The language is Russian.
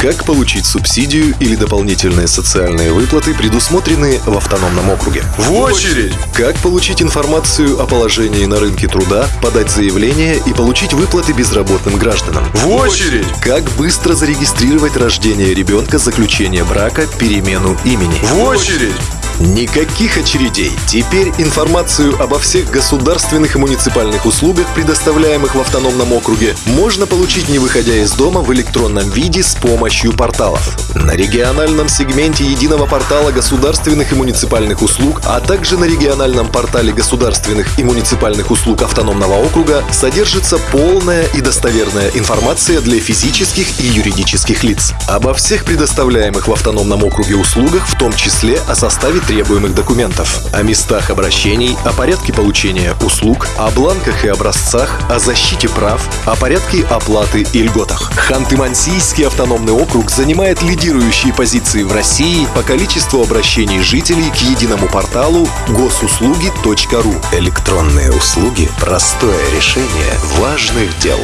Как получить субсидию или дополнительные социальные выплаты, предусмотренные в автономном округе? В очередь! Как получить информацию о положении на рынке труда, подать заявление и получить выплаты безработным гражданам? В очередь! Как быстро зарегистрировать рождение ребенка, заключение брака, перемену имени? В очередь! Никаких очередей. Теперь информацию обо всех государственных и муниципальных услугах, предоставляемых в автономном округе, можно получить не выходя из дома в электронном виде с помощью порталов. На региональном сегменте единого портала государственных и муниципальных услуг, а также на региональном портале государственных и муниципальных услуг автономного округа содержится полная и достоверная информация для физических и юридических лиц. Обо всех предоставляемых в автономном округе услугах, в том числе о составе требуемых документов, о местах обращений, о порядке получения услуг, о бланках и образцах, о защите прав, о порядке оплаты и льготах. Ханты-Мансийский автономный округ занимает лидирующие позиции в России по количеству обращений жителей к единому порталу госуслуги.ру. Электронные услуги – простое решение важных дел.